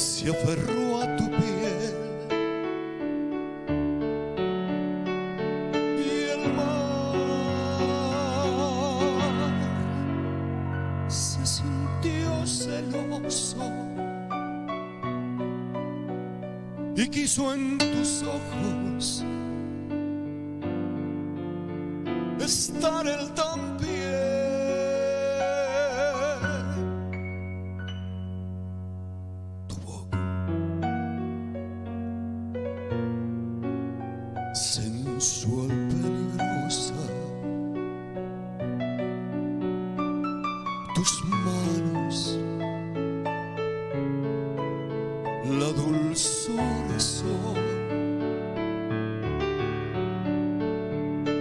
se aferró a tu piel. Y el mar se sintió celoso y quiso en tus ojos sensual peligrosa, tus manos, la dulzura son.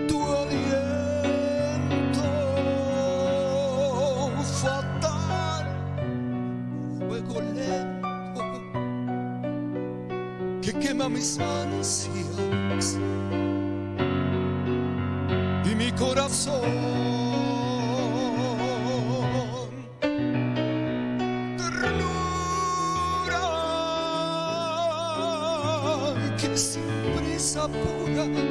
Tu aliento fatal, fuego lento que quema mis ansias mi corazón. Ternura que sin prisa apuras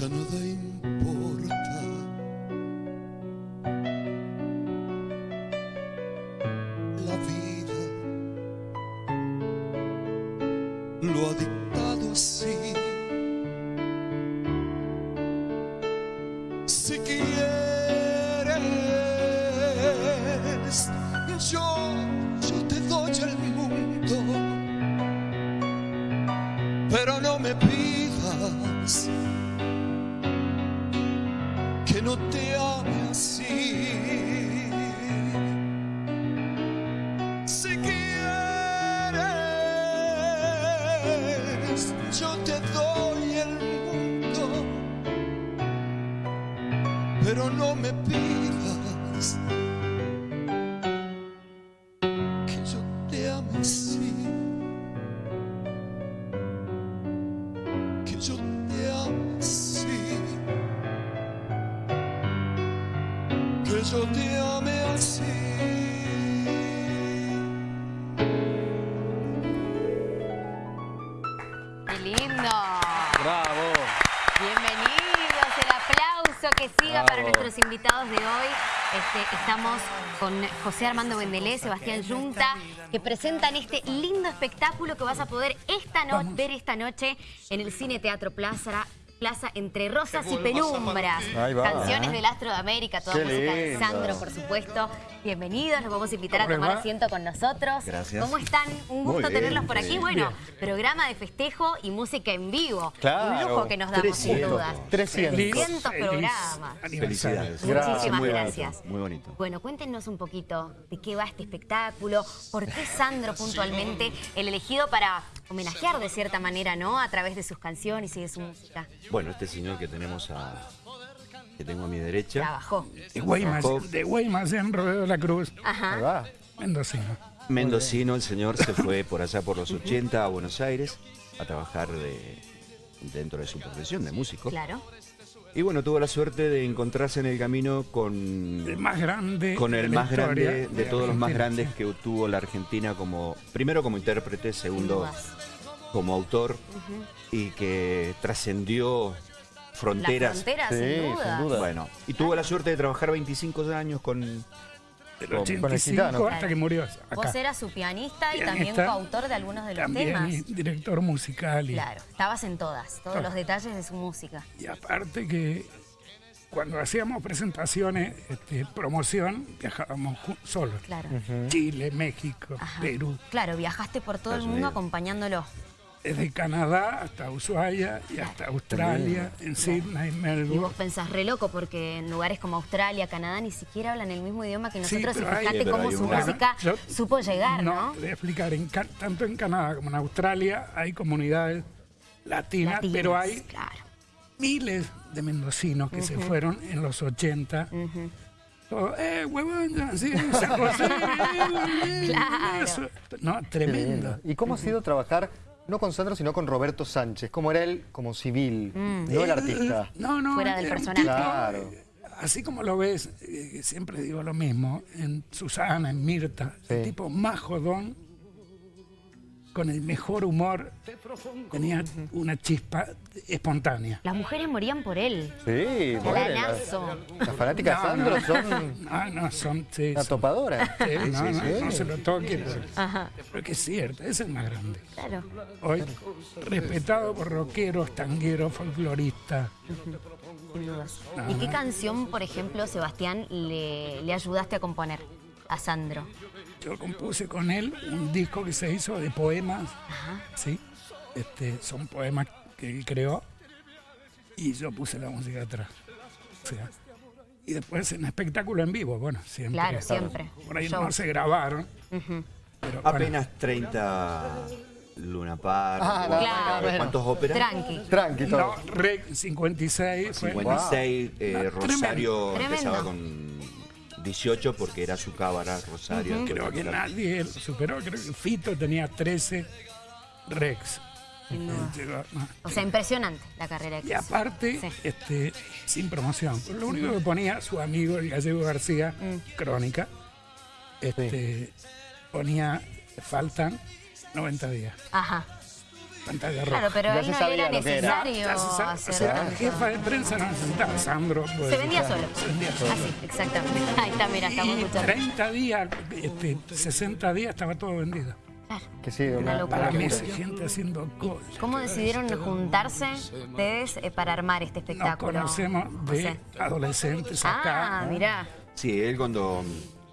ya nada importa. La vida lo ha dictado así. Si quieres, yo, yo te doy el mundo pero no me pidas me pidas que yo te ame así. que yo te amo así, que yo te ame estamos con José Armando Bendelé, Sebastián Yunta, que presentan este lindo espectáculo que vas a poder esta no- ver esta noche en el Cine Teatro Plaza. Plaza Entre Rosas y Penumbras. Canciones del Astro de América, toda Qué música de. Sandro, por supuesto. Bienvenidos, los vamos a invitar a ¿Cómo les tomar va? asiento con nosotros. Gracias. ¿Cómo están? Un gusto bien, tenerlos por aquí. bien. Bueno, Bien. programa de festejo y música en vivo. Claro. Un lujo que nos damos, sin 300. dudas. 300. 300 programas. Felicidades. Muchísimas Gracias, muy bonito, gracias. muy bonito. Bueno, cuéntenos un poquito de qué va este espectáculo, por qué Sandro puntualmente el elegido para homenajear de cierta manera, ¿no? A través de sus canciones y de su música. Bueno, este señor que tenemos a, que tengo a mi derecha, Trabajó. De Guaymas, de Guaymas en Rodeo de la Cruz, Ajá. mendocino. mendocino, el señor se fue por allá por los 80 a Buenos Aires a trabajar de- dentro de su profesión de músico. Claro. Y bueno, tuvo la suerte de encontrarse en el camino con, El más grande. con de el la más grande de todos los más grandes que tuvo la Argentina como, primero como intérprete, segundo como autor y que trascendió fronteras. La frontera, Sí, sin duda. sin duda. Bueno, y tuvo la suerte de trabajar 25 años con, Con- 85 Gitano. hasta que murió Vos eras su pianista y también coautor de algunos de los También temas. director musical. Y, Claro, estabas en todas, todos Todo. los detalles de su música. y aparte que cuando hacíamos presentaciones, este, promoción, viajábamos solos. Claro. Chile, México, Ajá. Perú. Claro, viajaste por todo el mundo Unidos. acompañándolo. Desde Canadá hasta Ushuaia y hasta Australia, en Sydney, Y vos Melbourne. pensás re loco porque en lugares como Australia, Canadá, ni siquiera hablan el mismo idioma que Sí, nosotros y hay- fíjate pero cómo hay su una- música Yo- supo llegar, ¿no? te voy a explicar, en tanto en Canadá como en Australia hay comunidades latinas, Latinas, pero hay Claro. miles de mendocinos que se fueron en los 80. Todo, eh, huevón, sí, San José, eh, Claro. eso". No, tremendo. ¿Y cómo ha sido trabajar no con Sandro, sino con Roberto Sánchez? ¿Cómo era él como civil, no el artista? No, no. Fuera del un personaje. Claro. eh, Así como lo ves, eh, siempre digo lo mismo, en Susana, en Mirta, el tipo más jodón, con el mejor humor, tenía una chispa espontánea. Las mujeres morían por él. Sí, Galanazo. las, fanáticas de No, Sandro no. son Ah, no, son... Sí, una son- topadora. sí, no, no, sí. no se lo toque, porque, Ajá. porque es cierto, es el más grande. Claro. Hoy, respetado por rockeros, tangueros, folcloristas. Sin dudas. ¿Y qué canción, por ejemplo, Sebastián, le, le ayudaste a componer a Sandro? Yo compuse con él un disco que se hizo de poemas, ¿sí? Este, son poemas que él creó y yo puse la música atrás. O sea, y después en espectáculo en vivo, bueno, siempre. Claro, siempre. Por ahí Show. no se grabaron, pero bueno, Apenas 30 Luna Park. Ah, ¿cuántas- claro. ¿Cuántos óperas? Tranqui. Tranqui todo. no, Rec 56 fue... 56, eh, Rosario tremendo. empezaba con 18 porque era su cámara, Rosario. Creo que nadie lo superó, creo que Fito tenía 13 Rex. No. O sea, impresionante la carrera que Y aparte, Sí. este, sin promoción. Lo único que ponía su amigo, el gallego García, Mm. Crónica, este, ponía, faltan 90 días. Ajá. Pantalla roja. Claro, pero se no sabía era era. necesario Ya se sabe, hacer o sea, la tanto. jefa de prensa no necesitaba, Sandro. pues, Se vendía solo. Se vendía solo. Así, exactamente. Ahí está, mira, estamos Y escuchando. 30 días, este, 60 días estaba todo vendido. Claro. Que sí, Una una, locura. Para una meses, gente haciendo cola. ¿Cómo decidieron juntarse ustedes eh, para armar este Nos espectáculo? conocemos de José? adolescentes acá. Ah, mirá. Sí, él cuando,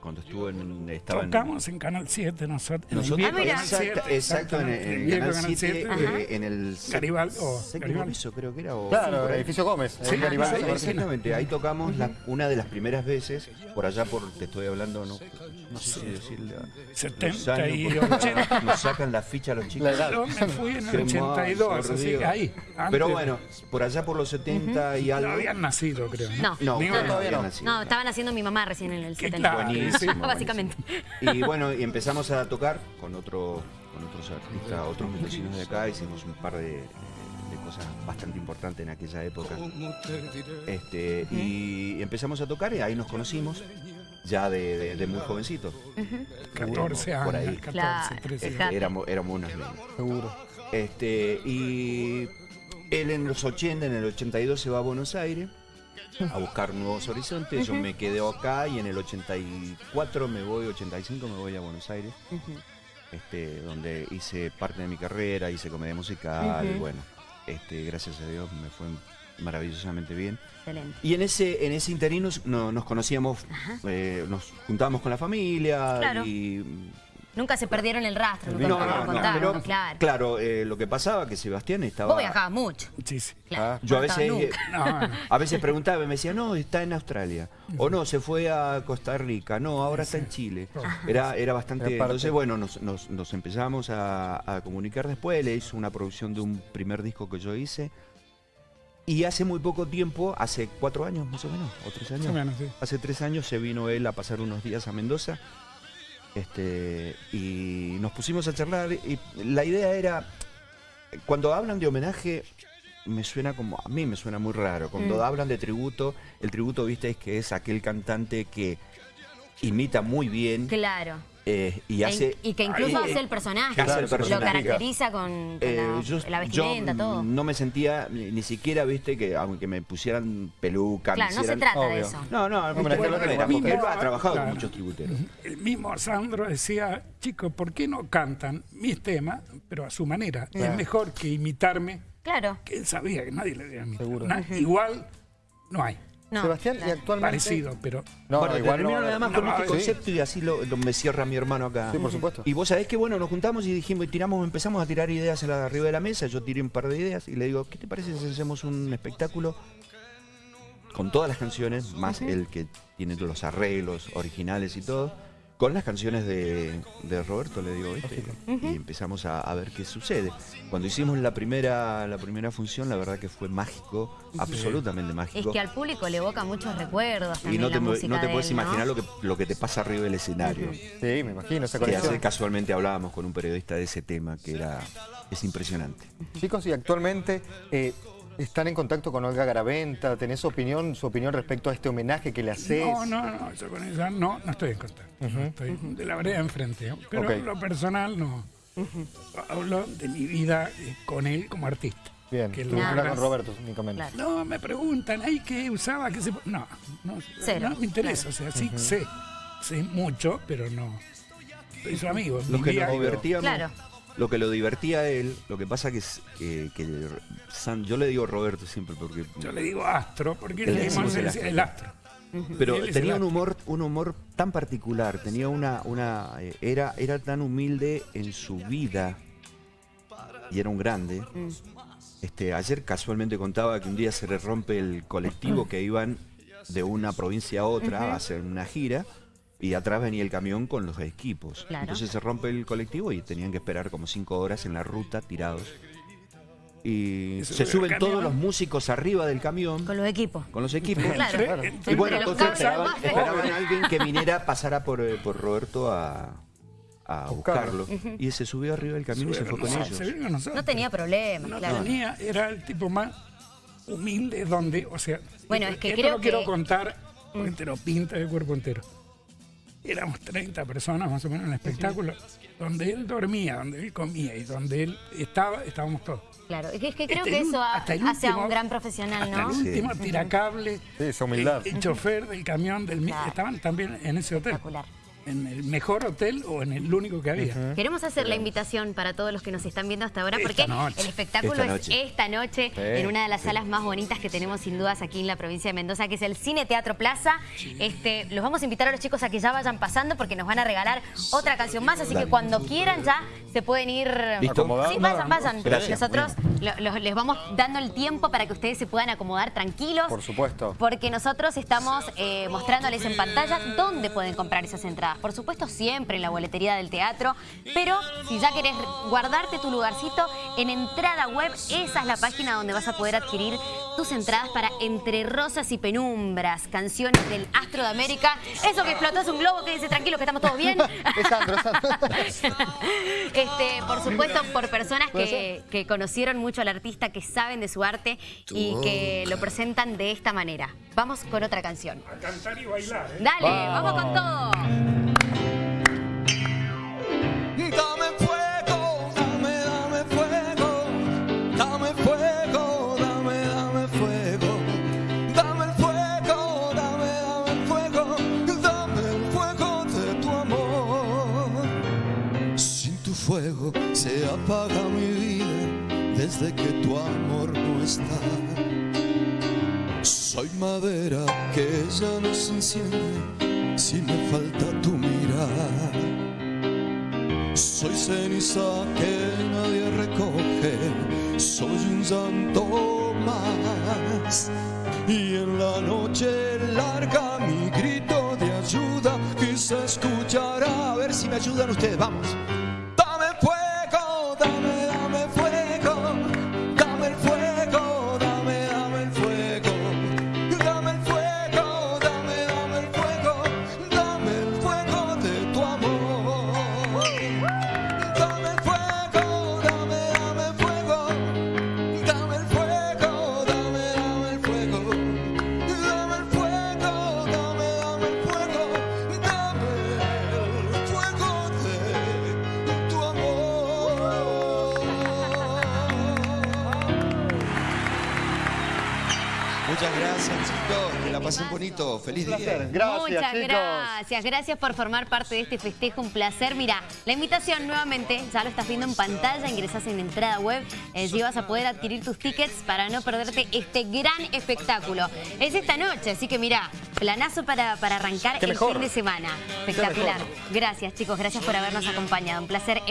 cuando estuvo en. Estaba Tocamos en Canal 7 nosotros. en el viejo Ah, exacto, 7, exacto, en, en el Canal Canal 7, 7, eh, en el Garibaldi, o séptimo Garibaldi. piso creo que era. O, Claro, ahí. edificio Gómez. Sí, exactamente, ahí tocamos la- una de las primeras veces, por allá por, te estoy hablando, no, no sé si decirle, a- 70 los años, y porque 80. nos sacan la ficha a los chicos. La edad. Yo me fui en el Qué 82, mal, por así que ahí. antes Pero bueno, por allá por los 70 y No algo. habían nacido, creo. No. No, no. nacido. No, estaban haciendo mi mamá recién en el Qué 70. claro. Buenísimo, Básicamente. Y bueno, y empezamos a tocar con otro, con otros artistas, otros vecinos de acá, hicimos un par de, de cosas bastante importantes en aquella época. Este, y empezamos a tocar y ahí nos conocimos, ya de, de- de muy jovencitos. 14 Por años, ahí. 14, Claro. 13. Este, Fíjate. éramos, éramos unos niños. Seguro. Este, y él en los 80, en el 82 se va a Buenos Aires a buscar nuevos horizontes. Yo me quedé acá y en el 84 me voy, 85 me voy a Buenos Aires, este, donde hice parte de mi carrera, hice comedia musical, bueno, este, gracias a Dios me fue maravillosamente bien. Excelente. Y en ese, en ese interino no- nos conocíamos, eh, nos juntábamos con la familia Claro. y Nunca se perdieron el rastro, nunca no, no, lo no, contaron, pero claro. claro, eh, lo que pasaba que Sebastián estaba. Vos viajabas mucho. Sí, sí. Claro. Ah, Yo a veces, eh, a veces preguntaba y me decía, no, está en Australia. O no, se fue a Costa Rica. No, ahora está en Chile. Era, era bastante. Entonces, bueno, nos, nos- nos empezamos a, a comunicar después. Le hizo una producción de un primer disco que yo hice. Y hace muy poco tiempo, hace cuatro años más o menos, o tres años. Menos, sí. Hace tres años se vino él a pasar unos días a Mendoza. Este, y nos pusimos a charlar. Y la idea era, cuando hablan de homenaje, me suena como, a mí me suena muy raro. Cuando Mm. hablan de tributo, el tributo, viste, es que es aquel cantante que imita muy bien Claro. Eh, y hace... y que incluso ahí, hace eh, el personaje. hace el Lo caracteriza con, con eh, la, yo, la vestimenta, yo, todo. no me sentía ni, ni siquiera, viste, que aunque me pusieran peluca, Claro, me no se trata de eso. No, no, a lo que era, él ha trabajado Claro. con muchos tributeros. El mismo Sandro decía, chicos, ¿por qué no cantan mis temas, pero a su manera? Es mejor que imitarme, Claro. que él sabía que nadie le debía imitar. Seguro. Na- Igual no hay, No, Sebastián, y actualmente. parecido, pero... No, bueno, no, igual termino nada más con no, este sí. concepto y así lo, lo- me cierra mi hermano acá. Sí, por supuesto. Y vos sabés que bueno, nos juntamos y dijimos, y tiramos, empezamos a tirar ideas a la- arriba de la mesa. Yo tiré un par de ideas y le digo, ¿qué te parece si hacemos un espectáculo con todas las canciones, más el que tiene los arreglos originales y todo, con las canciones de, de Roberto, le digo, ¿viste? Y empezamos a, a ver qué sucede. Cuando hicimos la primera, la primera función, la verdad que fue mágico, absolutamente Es mágico. que al público le evoca muchos recuerdos y no te, no puedes él, ¿no? imaginar lo que, lo que te pasa arriba del escenario. Sí, me imagino esa Que hace- casualmente hablábamos con un periodista de ese tema, que era es impresionante. Chicos, y actualmente eh, están en contacto con Olga Garaventa. ¿Tenés opinión, su opinión respecto a este homenaje que le haces? No, no, no, yo con ella no, no estoy en contacto. Estoy de la vereda enfrente. Pero Ok. lo personal no. Hablo de mi vida eh, con él como artista. Bien, Que tú con Roberto únicamente. Claro. No, me preguntan, ¿ay qué usaba? ¿Qué se... po-?" No, no, Cero, no me interesa. O sea, sí sé, sé mucho, pero no. Soy su amigo. Lo que nos divertíamos, Claro. Lo que lo divertía a él, lo que pasa que es que, que San- yo le digo Roberto siempre porque Yo le digo astro, porque decimos decimos el el, astro. astro. Pero Él es tenía un humor, un humor tan particular, tenía una, una, eh, era, era tan humilde en su vida y era un grande. Mm. Este, ayer casualmente contaba que un día se le rompe el colectivo que iban de una provincia a otra a hacer una gira y atrás venía el camión con los equipos. Claro. Entonces se rompe el colectivo y tenían que esperar como cinco horas en la ruta tirados. Y Y se sube el suben todos los músicos arriba del camión Con los equipos. con los equipos. Claro. Claro. Y bueno, entonces esperaban, a alguien que viniera, pasara por, eh, por Roberto a, a buscarlo. Y se subió arriba del camión y se fue con No, ellos. se. No tenía problemas, No claro. tenía, era el tipo más humilde donde, o sea, Bueno, es que esto creo lo quiero que- contar porque te lo pinta de cuerpo entero. Éramos 30 personas más o menos en el espectáculo, donde él dormía, donde él comía y donde él estaba, estábamos todos. Claro, es que, es que creo Hasta que eso hace a último- un gran profesional, Hasta ¿no? el último tiracable, Sí, esa humildad. el, el chofer del camión, del Claro. estaban también en ese hotel. Espectacular. En el mejor hotel o en el único que había. Queremos hacer la invitación para todos los que nos están viendo hasta ahora, Esta porque noche. el espectáculo Esta es esta noche en una de las salas más bonitas que tenemos sin dudas aquí en la provincia de Mendoza, que es el Cine Teatro Plaza. Este, los vamos a invitar a los chicos a que ya vayan pasando porque nos van a regalar otra canción más, así que cuando quieran ya se pueden ir... Sí, vayan, vayan. Gracias. Nosotros lo- les vamos dando el tiempo para que ustedes se puedan acomodar tranquilos. Por supuesto. Porque nosotros estamos eh, mostrándoles en pantalla dónde pueden comprar esas entradas. Por supuesto, siempre en la boletería del teatro. Pero si ya querés guardarte tu lugarcito, en entrada web, esa es la página donde vas a poder adquirir tus entradas para Entre Rosas y Penumbras, canciones del Astro de América. Eso que explotó es un globo, quédense tranquilos que estamos todos bien. Es Sandro, es Sandro. Este, por supuesto, por personas ¿Puede que, que conocieron mucho al artista, que saben de su arte y que lo presentan de esta manera. Vamos con otra canción. A cantar y bailar, ¿eh? Dale, vamos con todo. Fuego se apaga mi vida desde que tu amor no está. Soy madera que ya no se enciende si me falta tu mirar. Soy ceniza que nadie recoge, soy un santo más. Y en la noche larga mi grito de ayuda quizá escuchará. A ver si me ayudan ustedes, vamos. Muchas gracias chicos, que la pasen bonito, feliz día. Gracias, Muchas chicos. gracias, gracias por formar parte de este festejo, un placer. Mira, la invitación nuevamente, ya lo estás viendo en pantalla, ingresas en entrada web, eh, allí vas a poder adquirir tus tickets para no perderte este gran espectáculo. Es esta noche, así que mira, planazo para, para arrancar Qué el mejor. fin de semana. Espectacular. Gracias chicos, gracias por habernos acompañado, un placer.